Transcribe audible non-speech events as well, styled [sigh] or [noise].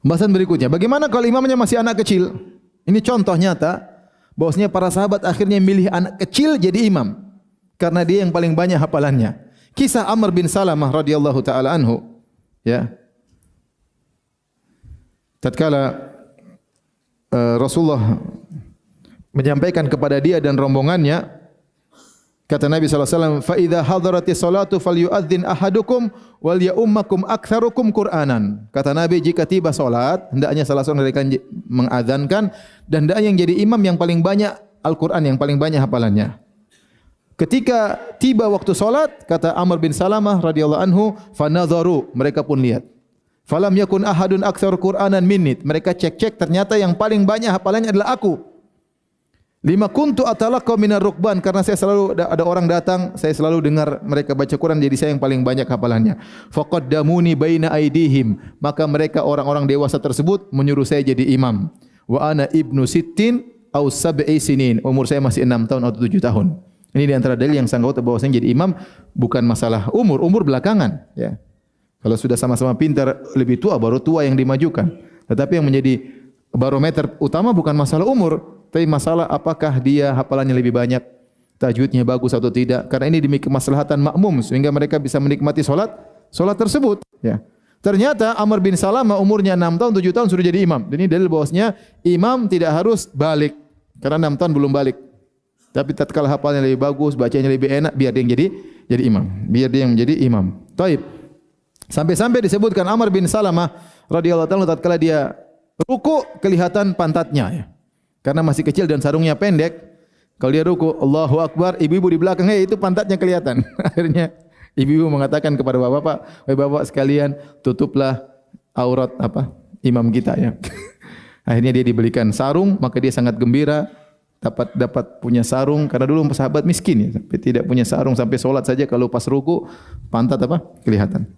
Pembahasan berikutnya, bagaimana kalau imamnya masih anak kecil? Ini contoh nyata bahwasanya para sahabat akhirnya milih anak kecil jadi imam karena dia yang paling banyak hafalannya. Kisah Amr bin Salamah radhiyallahu taala anhu, ya. Tatkala uh, Rasulullah menyampaikan kepada dia dan rombongannya Kata Nabi SAW, فَإِذَا حَضَرَتِ الصَّلَاةُ فَلْيُؤَذِّنْ أَحَدُكُمْ وَلْيَأُمَّكُمْ أَكْثَرُكُمْ قُرْآنًا Kata Nabi, jika tiba solat, hendaknya salah seorang dari kalian mengadhankan, dan hendaknya yang jadi imam yang paling banyak Al-Quran, yang paling banyak hafalannya. Ketika tiba waktu solat, kata Amr bin Salamah radhiyallahu anhu, فَنَظَرُوا Mereka pun lihat. Falam yakun ahadun aktsar Qur'anan minnit. Mereka cek-cek ternyata yang paling banyak hafalannya adalah aku. Lima kuntu atalaqqa minar rukban karena saya selalu ada orang datang, saya selalu dengar mereka baca Quran jadi saya yang paling banyak hafalannya. Faqaddamuni baina aidihim, maka mereka orang-orang dewasa tersebut menyuruh saya jadi imam. Wa ana ibnu sittin au sab'i sinin, umur saya masih enam tahun atau tujuh tahun. Ini di antara dalil yang sanggup bahwa saya jadi imam bukan masalah umur, umur belakangan, ya. Kalau sudah sama-sama pintar lebih tua baru tua yang dimajukan. Tetapi yang menjadi barometer utama bukan masalah umur, tapi masalah apakah dia hafalannya lebih banyak, tajwidnya bagus atau tidak. Karena ini demi kemaslahatan makmum sehingga mereka bisa menikmati solat solat tersebut. Ya. Ternyata Amr bin Salamah umurnya 6 tahun, 7 tahun sudah jadi imam. Ini dalil bahwasanya imam tidak harus balik. Karena 6 tahun belum balik. Tapi tatkala hafalnya lebih bagus, bacanya lebih enak, biar dia yang jadi jadi imam. Biar dia yang menjadi imam. Taib. Sampai-sampai disebutkan Amr bin Salamah radhiyallahu taala tatkala dia ruku kelihatan pantatnya ya. Karena masih kecil dan sarungnya pendek. Kalau dia ruku, Allahu Akbar, ibu-ibu di belakang, hey, itu pantatnya kelihatan. [laughs] Akhirnya ibu-ibu mengatakan kepada bapak-bapak, wahai bapak sekalian, tutuplah aurat apa imam kita ya. [laughs] Akhirnya dia dibelikan sarung, maka dia sangat gembira dapat dapat punya sarung karena dulu sahabat miskin ya, sampai tidak punya sarung sampai solat saja kalau pas ruku pantat apa kelihatan.